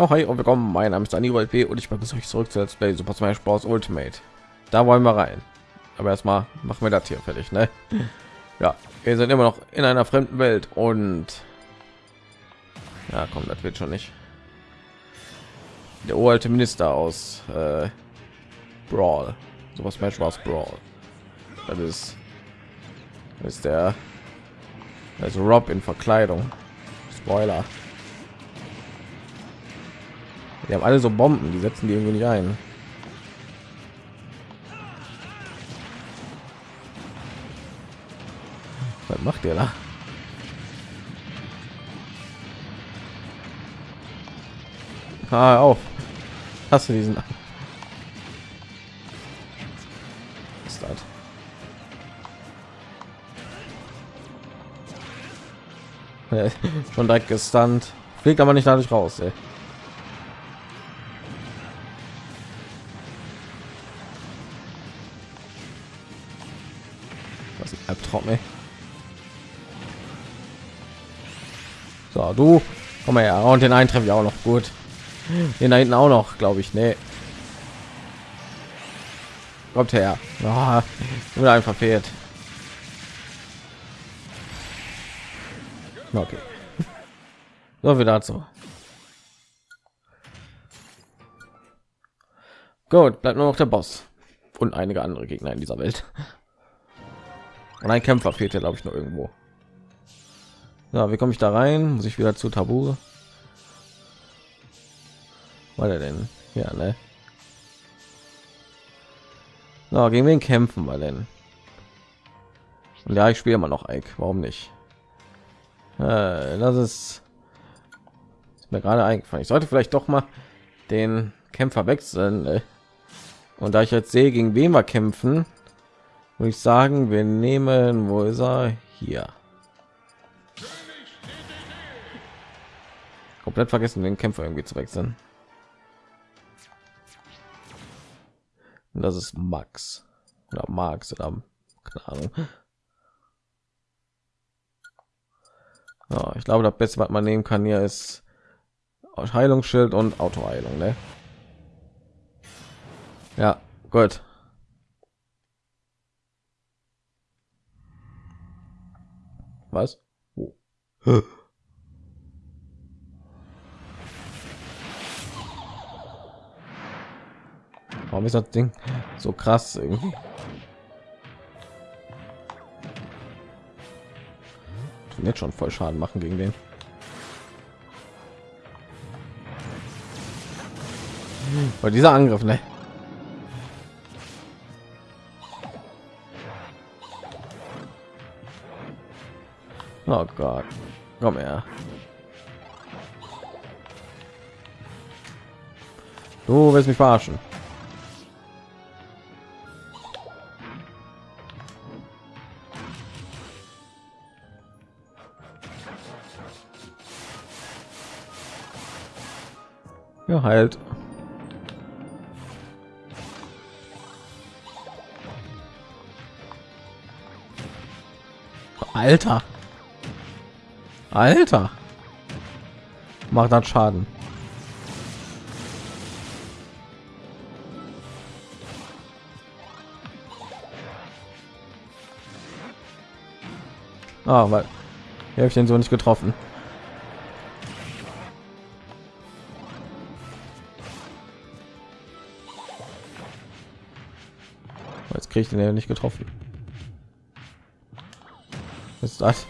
Ja, hi und willkommen. Mein Name ist Dani P und ich begrüße euch zurück zu Let's Play Super Smash Bros. Ultimate. Da wollen wir rein. Aber erstmal machen wir das hier fertig, ne? Ja, wir sind immer noch in einer fremden Welt und ja, komm, das wird schon nicht. Der uralte Minister aus äh, Brawl, Super Smash Bros. Brawl. Das ist, das ist der also Rob in Verkleidung. Spoiler. Die haben alle so Bomben, die setzen die irgendwie nicht ein. Was macht der da? Ah, auf. Hast du diesen? Schon direkt gestunt. Fliegt aber nicht dadurch raus, ey. Ey. So, du, komm mal her. Und den einen treffe ich auch noch gut. Den da hinten auch noch, glaube ich. Nee. Kommt her. Oh, wurde einfach fehlt. Okay. So viel dazu. Gut, bleibt nur noch der Boss und einige andere Gegner in dieser Welt. Und ein Kämpfer fehlt ja, glaube ich, noch irgendwo. Ja, wie komme ich da rein? Muss ich wieder zu Tabu? War der denn? Ja, ne? Na, gegen wen kämpfen wir denn? Und ja, ich spiele immer noch Ike. Warum nicht? Äh, das ist, ist mir gerade eingefallen. Ich sollte vielleicht doch mal den Kämpfer wechseln. Ne? Und da ich jetzt sehe, gegen wen wir kämpfen, würde ich sagen, wir nehmen, wo ist er? Hier. Komplett vergessen, den Kämpfer irgendwie zu wechseln. Und das ist Max oder Max oder keine Ahnung. Ja, ich glaube, das Beste, was man nehmen kann hier ist Heilungsschild und Autoheilung. Ne? Ja, gut. Was? Oh. Warum ist das Ding so krass irgendwie? Tun jetzt schon voll Schaden machen gegen den. Weil dieser Angriff, ne? Oh Gott. Komm her. Du willst mich verarschen. Ja, halt. Alter. Alter. Macht dann Schaden. Ah, weil habe ich den so nicht getroffen. Jetzt kriege ich den ja nicht getroffen. Was ist das?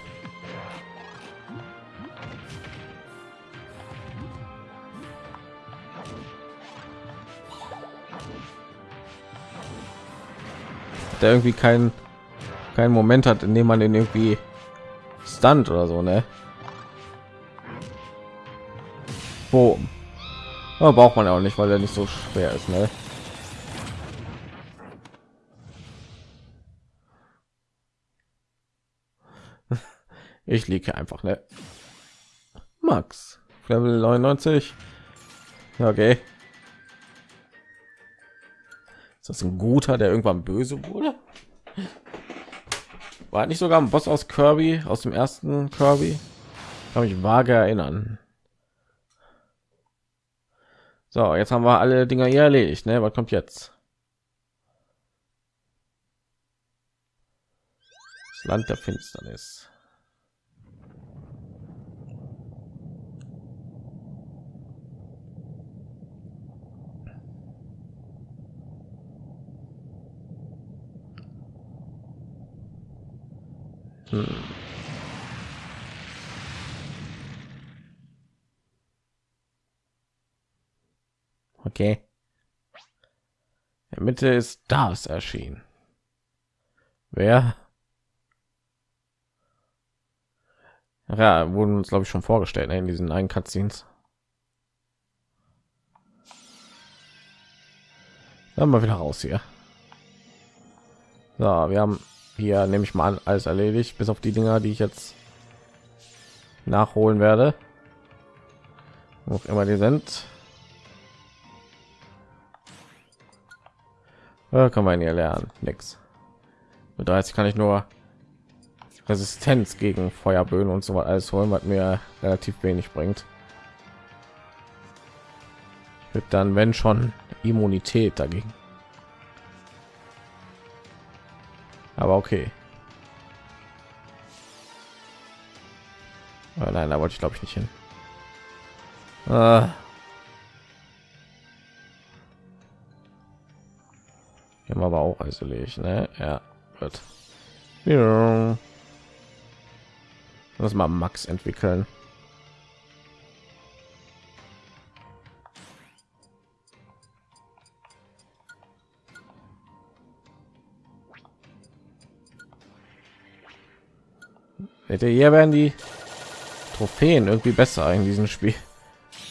Der irgendwie kein kein Moment hat, in dem man den irgendwie stand oder so, ne? Wo ja, braucht man auch nicht, weil er nicht so schwer ist, ne? Ich liege einfach, ne? Max, Level 99. Ja, okay. Ist das ein guter, der irgendwann böse wurde? War nicht sogar ein Boss aus Kirby, aus dem ersten Kirby? Kann mich vage erinnern. So, jetzt haben wir alle Dinger hier erledigt. Ne? Was kommt jetzt? Das Land der Finsternis. Hm. Okay. In der Mitte ist das erschienen. Wer? Ja, wurden uns glaube ich schon vorgestellt ne, in diesen einen Cutscenes. Dann mal wieder raus hier. So, wir haben hier nehme ich mal an alles erledigt, bis auf die Dinger, die ich jetzt nachholen werde. Wo immer die sind. Ja, kann man hier lernen, nix. Mit 30 kann ich nur Resistenz gegen Feuerböen und so weiter alles holen, was mir relativ wenig bringt. Wird dann, wenn schon, Immunität dagegen. Aber okay. Oh nein, da wollte ich glaube ich nicht hin. Ah. Hier haben wir aber auch isoliert, ne? Ja, wird. Ja. Lass mal Max entwickeln. Hier werden die Trophäen irgendwie besser in diesem Spiel,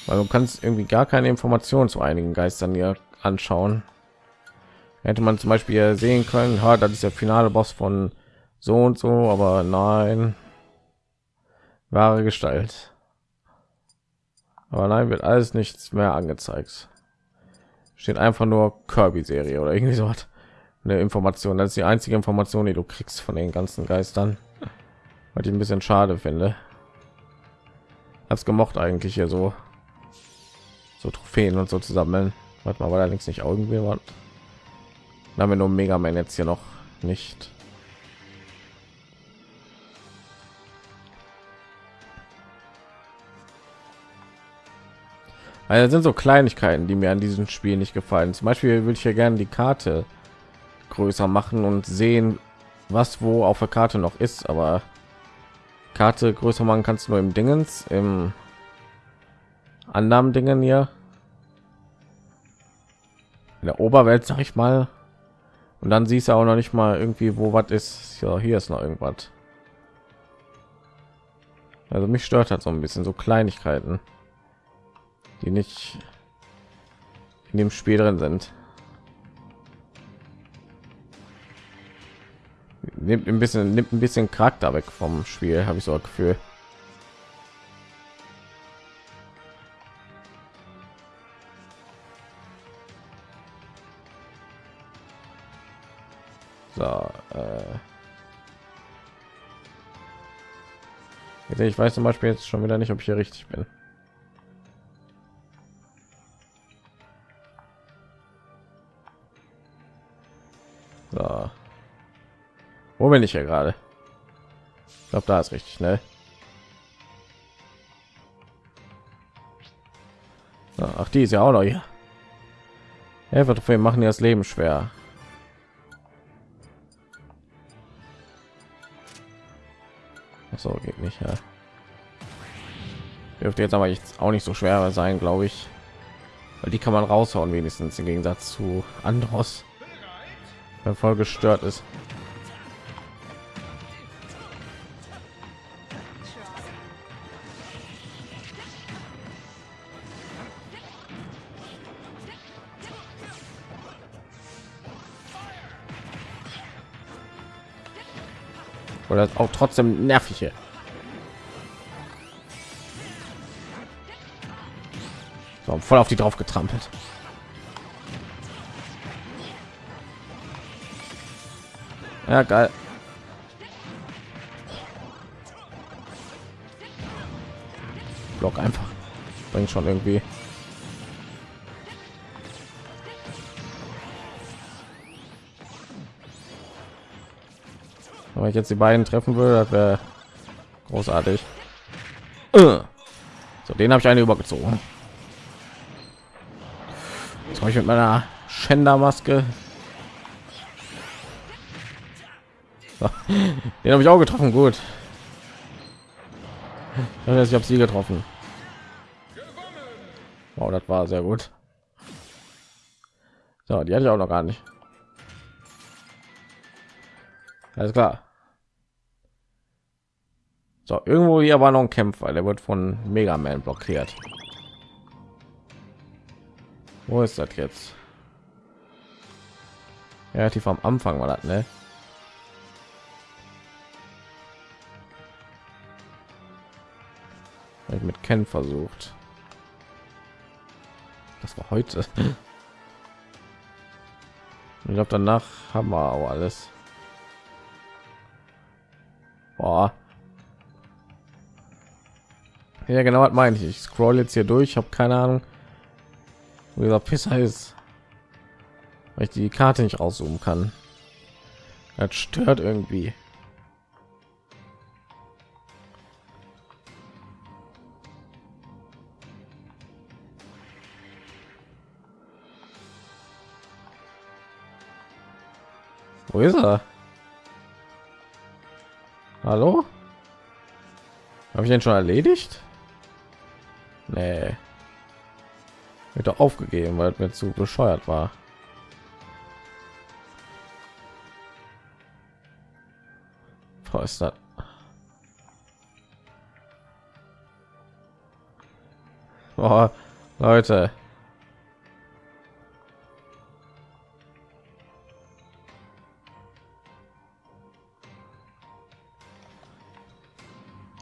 weil du kannst irgendwie gar keine Informationen zu einigen Geistern hier anschauen. Hätte man zum Beispiel sehen können, ha, das ist der finale Boss von so und so, aber nein, wahre Gestalt. Aber nein, wird alles nichts mehr angezeigt. Steht einfach nur Kirby-Serie oder irgendwie so. Eine Information. Das ist die einzige Information, die du kriegst von den ganzen Geistern was ich ein bisschen schade finde. Hab's gemocht eigentlich hier so. So trophäen und so zusammen warte mal war allerdings nicht irgendwie was? Haben wir nur mega man jetzt hier noch nicht. Also sind so kleinigkeiten die mir an diesem spiel nicht gefallen. Zum beispiel würde ich ja gerne die karte größer machen und sehen was wo auf der karte noch ist aber Karte größer machen kannst du nur im Dingens, im anderen Dingen hier. In der Oberwelt, sag ich mal. Und dann siehst du auch noch nicht mal irgendwie, wo was ist. Ja, hier ist noch irgendwas. Also mich stört hat so ein bisschen so Kleinigkeiten, die nicht in dem Spiel drin sind. Nimmt ein bisschen nimmt ein bisschen charakter weg vom spiel habe ich so ein gefühl. So äh. Ich weiß zum beispiel jetzt schon wieder nicht ob ich hier richtig bin Bin ich hier gerade? Ich glaube, da ist richtig, ne? Ach, die ist ja auch noch hier. Helfer machen das Leben schwer. so geht nicht, ja. Dürfte jetzt aber jetzt auch nicht so schwer sein, glaube ich. Weil die kann man raushauen, wenigstens im Gegensatz zu Andros, der voll gestört ist. Oder auch trotzdem nervig hier. So, voll auf die drauf getrampelt. Ja, geil. Block einfach. Bringt schon irgendwie. Wenn ich jetzt die beiden treffen würde, das wäre großartig. Äh. So, den habe ich eine übergezogen. Jetzt ich mit meiner Schändermaske. So, den habe ich auch getroffen. Gut. Ich habe sie getroffen. Wow, das war sehr gut. So, die hatte ich auch noch gar nicht. Alles klar. So, irgendwo hier war noch ein Kämpfer, der wird von Mega Man blockiert. Wo ist das jetzt? Relativ am Anfang war das, ne? Ich mit Ken versucht. Das war heute. Ich glaube, danach haben wir auch alles. Ja, genau, was meine ich. Ich scroll jetzt hier durch, habe keine Ahnung, wo dieser Pisser ist, weil ich die Karte nicht rauszoomen kann. Das stört irgendwie. Wo ist er? Hallo? Habe ich den schon erledigt? Nee. Wird doch aufgegeben, weil mir zu bescheuert war. Was ist das? Oh, Leute.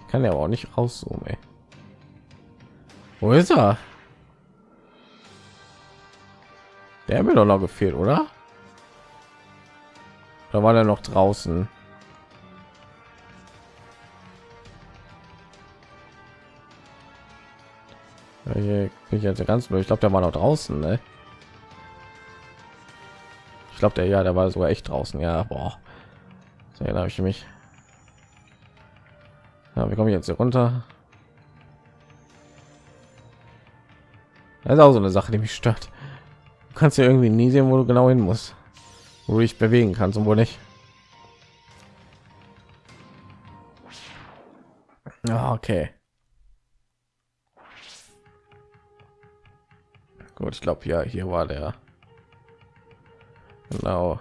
Kann ja auch nicht rauszoomen. Ey. Wo ist er? Der mir doch noch gefehlt, oder? Da war er noch draußen. Hier bin ich jetzt ganz blöd. Ich glaube, der war noch draußen, ne? Ich glaube, der ja, der war sogar echt draußen. Ja, boah. So, habe ich mich. Ja, wie komme ich jetzt hier runter? Das ist auch so eine Sache, die mich stört. Du kannst ja irgendwie nie sehen, wo du genau hin musst, wo du dich bewegen kannst und wo nicht. Ja, okay. Gut, ich glaube, ja, hier war der. Genau.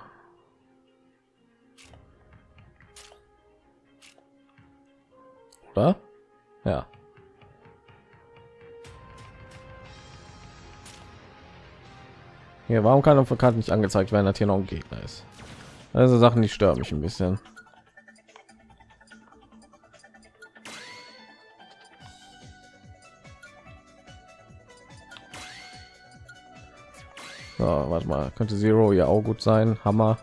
Oder? Ja. Hier, warum kann auf der Karte nicht angezeigt werden, dass hier noch ein Gegner ist? Also Sachen, die stören mich ein bisschen. So, warte mal, könnte Zero ja auch gut sein. Hammer.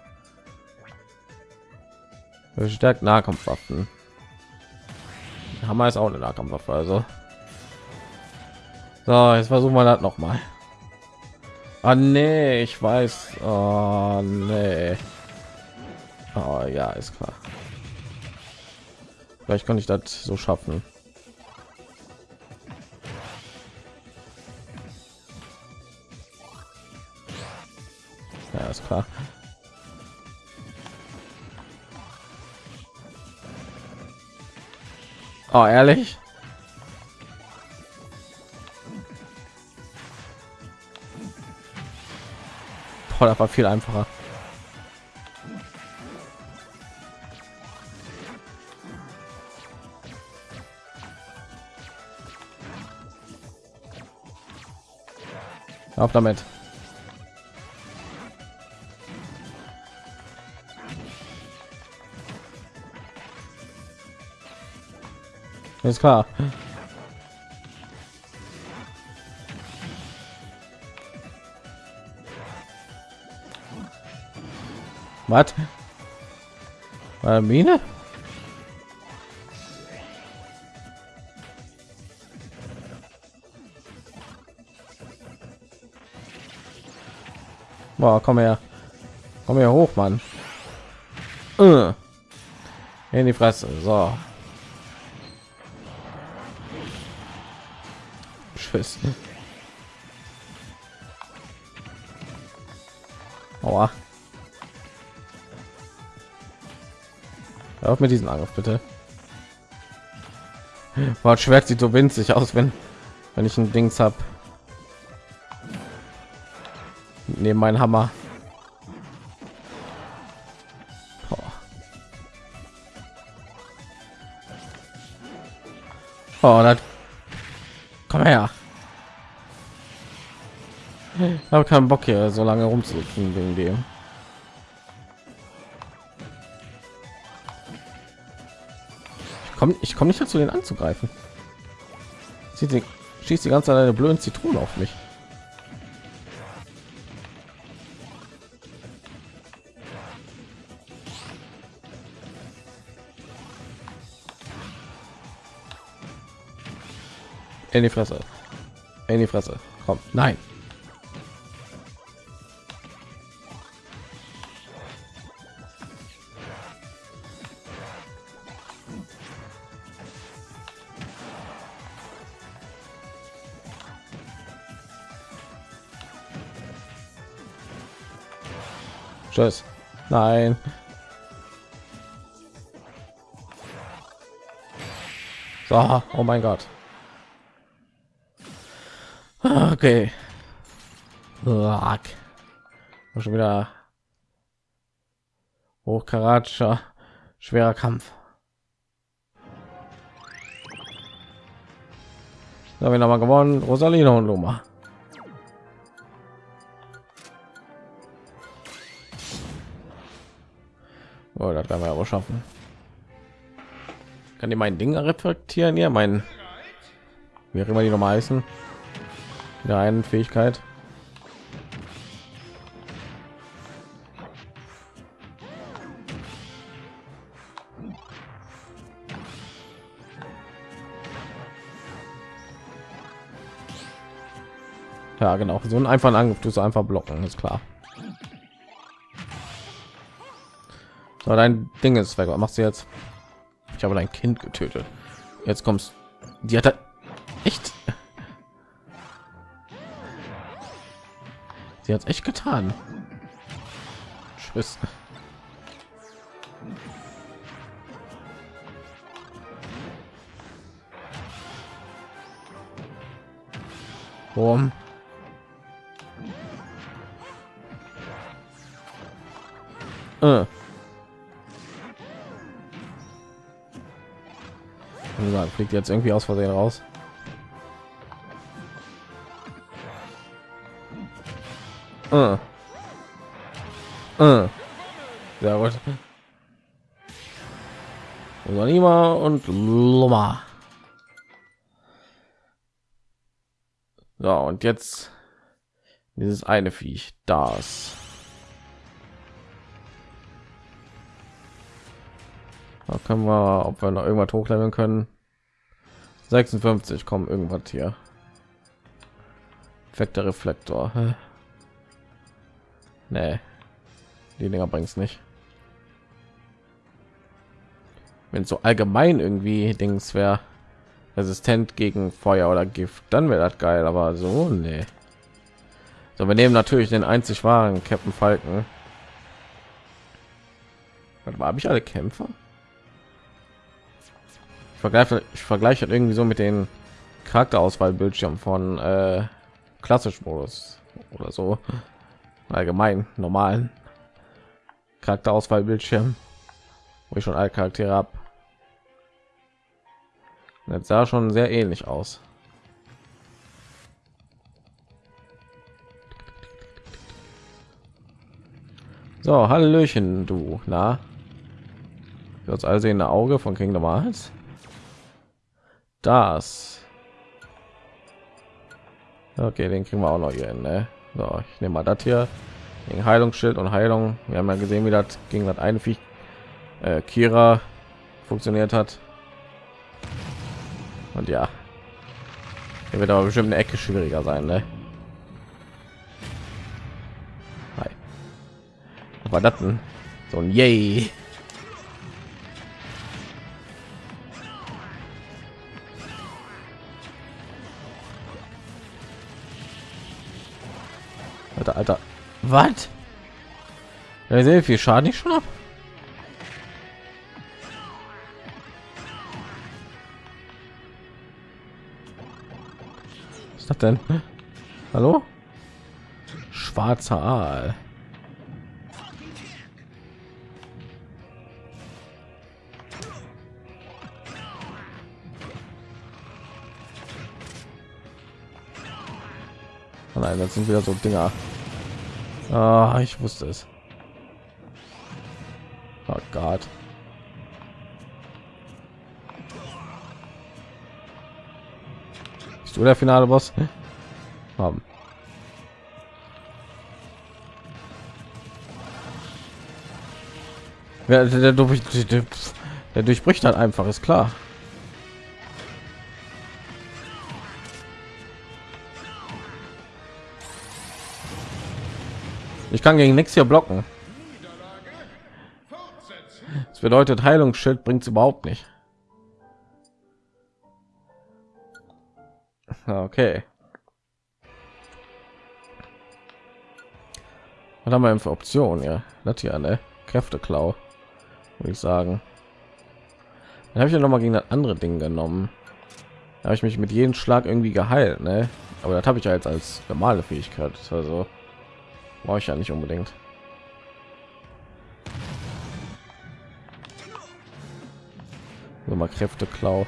Stärkt Nahkampfwaffen. Hammer ist auch eine Nahkampfwaffe, also. So, jetzt versuchen wir das noch mal. Ah, nee, ich weiß. Oh, nee. Oh, ja, ist klar. Vielleicht kann ich das so schaffen. Ja, ist klar. Oh, ehrlich? Das war viel einfacher. Auf damit. Ist klar. Was? War Mine? Boah, komm her. Komm her hoch, Mann. Äh. in die Fresse. So. Tschüss. Aua. Auf mit diesem Angriff, bitte. War Schwert sieht so winzig aus, wenn wenn ich ein Dings habe. Neben meinen Hammer. Oh, das komm her. Ich habe keinen Bock hier so lange rumzusitzen wegen dem. Ich komme ich komme nicht dazu, den anzugreifen. Sie schießt die ganze Zeit eine blöde Zitrone auf mich. In die Fresse. In die Fresse. Komm. Nein. Tschüss. Nein. So, oh mein Gott. Okay. Schon wieder hochkaratscher schwerer Kampf. Da haben wir noch mal gewonnen. Rosalino und Luma. Oh, das werden wir aber schaffen. Kann die mein Ding reflektieren? Ja, mein wie auch immer die noch mal heißen. Der einen Fähigkeit. Ja, genau. So ein einfachen Angriff du einfach blocken, ist klar. So, dein Ding ist weg. Was machst du jetzt? Ich habe dein Kind getötet. Jetzt kommst. Die hat echt. Sie hat echt getan. Tschüss. Warum? Äh. Fliegt jetzt irgendwie aus Versehen raus. Uh. Uh. Sehr gut. Salima und Luma. So, und jetzt dieses eine Viech, das. Da können wir, ob wir noch irgendwas hochleveln können. 56 kommen irgendwas hier. Effekter Reflektor. Nee. Die Dinger bringt's nicht. Wenn so allgemein irgendwie Dings wäre resistent gegen Feuer oder Gift, dann wäre das geil, aber so nee. So, wir nehmen natürlich den einzig wahren Captain Falken. Habe ich alle Kämpfer? Vergleiche ich vergleiche irgendwie so mit den Charakterauswahlbildschirm von äh, klassisch Modus oder so allgemein normalen Charakterauswahlbildschirm, wo ich schon alle Charaktere habe. Jetzt sah schon sehr ähnlich aus. So, Hallöchen, du, na? Das allsehende Auge von Kingdom Hearts das. Okay den kriegen wir auch noch hier hin, ne? so ich nehme mal das hier. Gegen heilungsschild und heilung. Wir haben ja gesehen wie das gegen das eine Viech, äh, kira funktioniert hat. Und ja. Hier wird aber bestimmt eine ecke schwieriger sein ne? aber das so ein yay Alter, Alter. Was? Ja, sehr viel Schaden ich schon ab. Was ist das denn? Hallo? Schwarzer Aal. Oh nein, das sind wieder so Dinger. Ah, ich wusste es. Oh Gott. Bist du der finale Boss? Haben. Ja, der, der, der, durchbricht halt einfach, ist klar. Ich kann gegen nichts hier blocken. Das bedeutet, Heilungsschild bringt es überhaupt nicht. Okay. Was haben wir für Optionen? Ja, das hier, ne? Kräfteklau, würde ich sagen. Dann habe ich ja noch mal gegen das andere Ding genommen. Da habe ich mich mit jedem Schlag irgendwie geheilt, ne? Aber das habe ich ja jetzt als normale Fähigkeit. Also brauche ich ja nicht unbedingt. So mal Kräfte klau.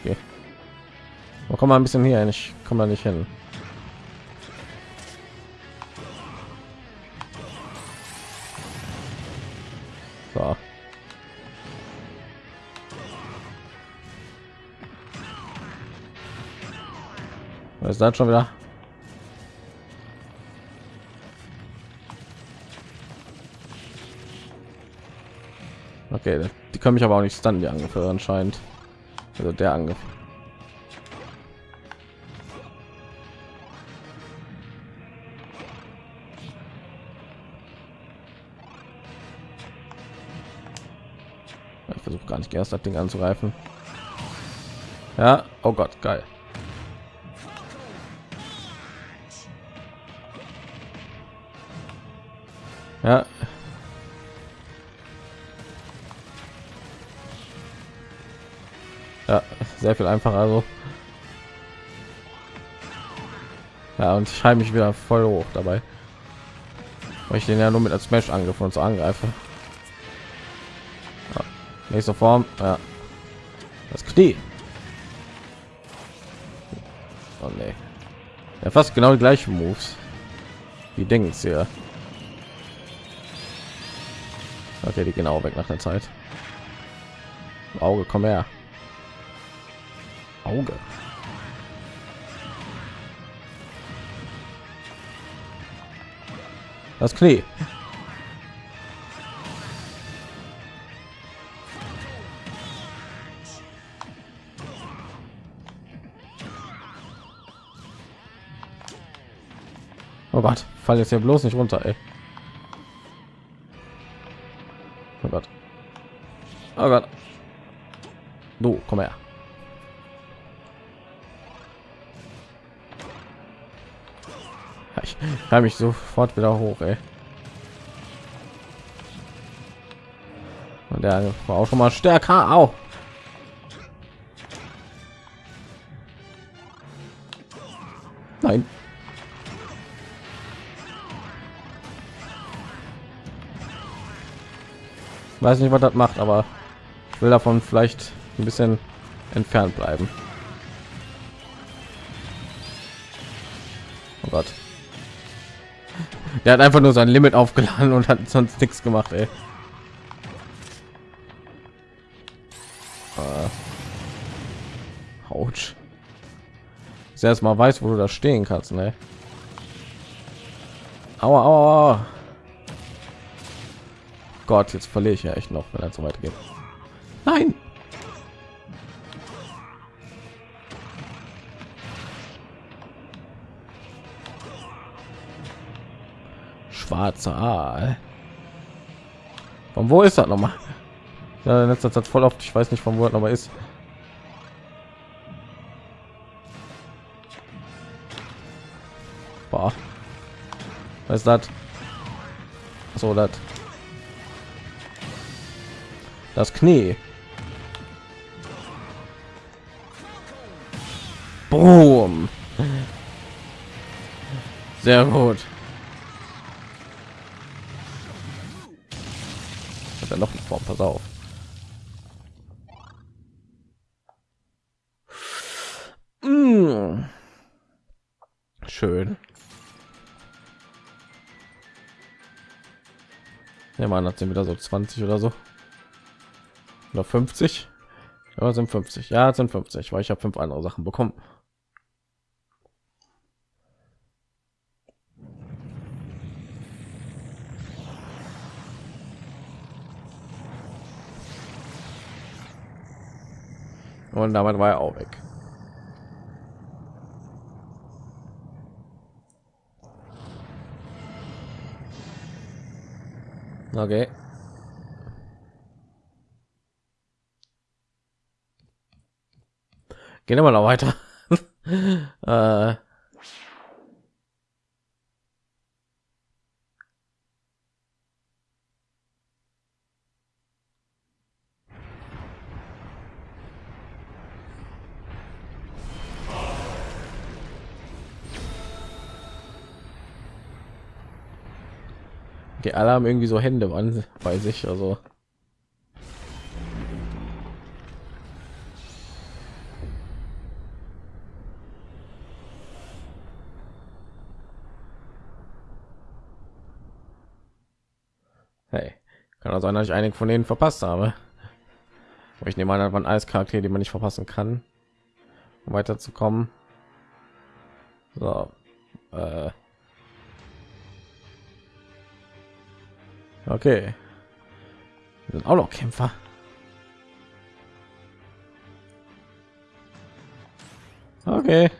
Okay. Oh, komm mal ein bisschen hier, ich komme da nicht hin. Das schon wieder? Okay, die können mich aber auch nicht stunnen, die Angriffe anscheinend. Also der Angriff. Ich versuche gar nicht erst das Ding anzugreifen. Ja, oh Gott, geil. Ja. Ja, sehr viel einfacher. Also. Ja, und ich heime mich wieder voll hoch dabei. Weil ich den ja nur mit als Smash angriff und so angreife. Ja. Nächste Form. Ja. Das Knie. Oh nee. Ja, fast genau die gleichen Moves. Wie denken sie ja. Okay, die genau weg nach der Zeit. Auge, komm her. Auge. Das Knie. Oh Gott, fall jetzt hier bloß nicht runter, ey. Oh Gott. Oh Gott. Du, komm her. Ich habe mich sofort wieder hoch, ey. Und der war auch schon mal stärker. Au. Weiß nicht was das macht aber ich will davon vielleicht ein bisschen entfernt bleiben oh Gott. er hat einfach nur sein limit aufgeladen und hat sonst nichts gemacht ey. Uh. Autsch. erst mal weiß wo du da stehen kannst ne? aua, aua, aua. Gott, jetzt verliere ich ja echt noch, wenn er so weit geht. Nein. Schwarzer Aal. Von wo ist das nochmal? Ja, letzter Satz voll oft. Ich weiß nicht, von wo das nochmal ist. Boah. Was ist das? So, das. Das Knie. Boom. Sehr gut. Hat er noch eine Form? Pass auf. Mm. Schön. Ja, man hat sie wieder so 20 oder so. Oder 50. Ja, sind 50. Ja, sind 50, weil ich habe fünf andere Sachen bekommen. Und damit war er auch weg. Okay. Gehen wir noch weiter. äh. Die alle haben irgendwie so Hände an bei sich, also. Kann also sein, dass ich einige von denen verpasst habe. Aber ich nehme an, das waren alles Charaktere, die man nicht verpassen kann, um weiterzukommen. So, äh. Okay. Wir sind auch noch Kämpfer. Okay.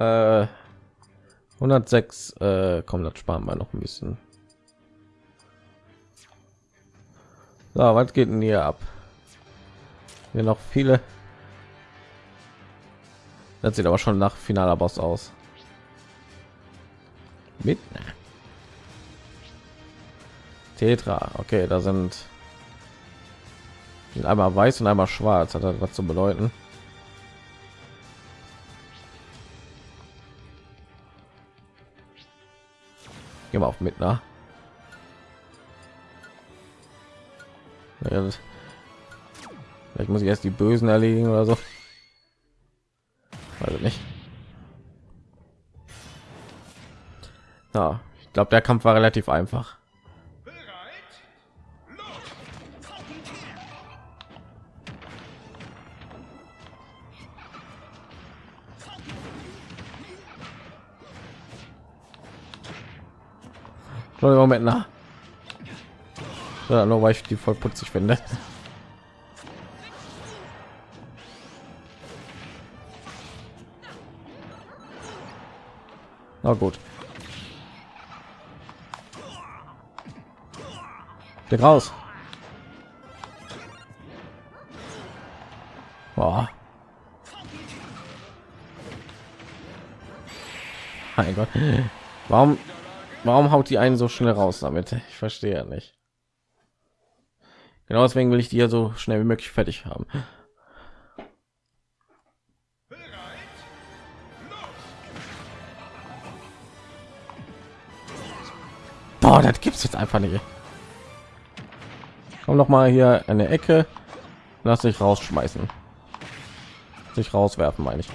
Äh, 106 äh, kommt das sparen wir noch ein bisschen. So, was geht denn hier ab? Hier noch viele. Das sieht aber schon nach finaler Boss aus. Mit Tetra. Okay, da sind einmal weiß und einmal schwarz. Hat das was zu bedeuten? Gehen wir auf mit, nach. Vielleicht muss ich erst die Bösen erledigen oder so. Also nicht. Ja, ich glaube, der Kampf war relativ einfach. Moment nach. Ja, nur weil ich die voll putzig finde. Na gut. Der raus. Boah. Mein Gott. Warum Warum haut die einen so schnell raus damit? Ich verstehe nicht. Genau deswegen will ich die ja so schnell wie möglich fertig haben. Boah, das gibt's jetzt einfach nicht. Komm noch mal hier eine Ecke. Lass dich rausschmeißen. Sich rauswerfen, meine ich.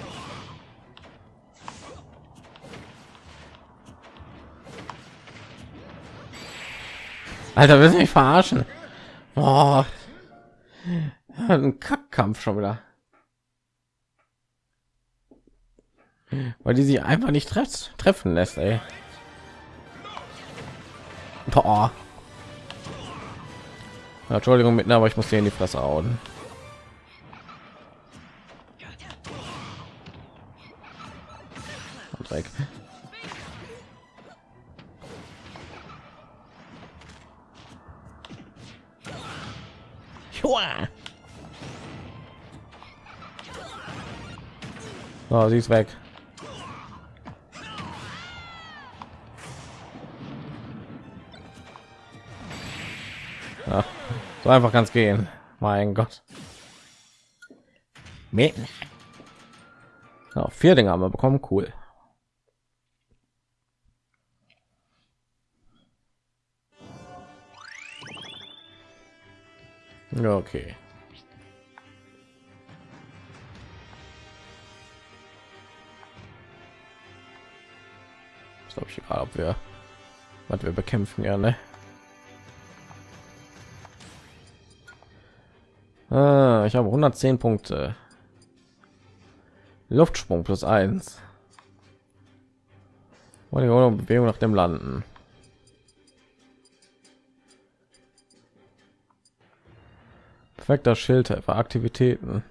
Alter, willst du mich verarschen? Oh. Ein Kackkampf schon wieder. Weil die sich einfach nicht treff treffen lässt, ey. Boah. Entschuldigung mit, aber ich muss dir in die Fresse hauen. Oh, sie ist weg. Ja, so einfach ganz gehen. Mein Gott. Nee. Ja, oh, vier Dinge haben wir bekommen. Cool. Okay. Glaube ich gerade, ob wir was wir bekämpfen ja ne? Ah, ich habe 110 punkte. Luftsprung plus 1 bewegung nach dem landen? Perfekter schild für aktivitäten.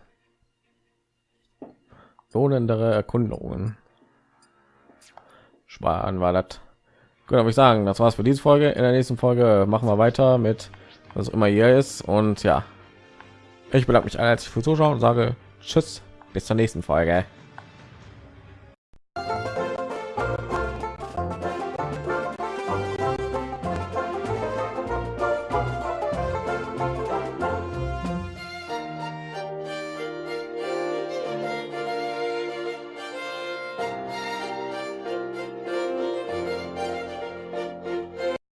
Lohnendere erkundungen sparen war das gut aber ich sagen das war's für diese folge. In der nächsten folge machen wir weiter mit was immer hier ist. Und ja ich bedanke mich herzlich für zuschauen und sage tschüss bis zur nächsten folge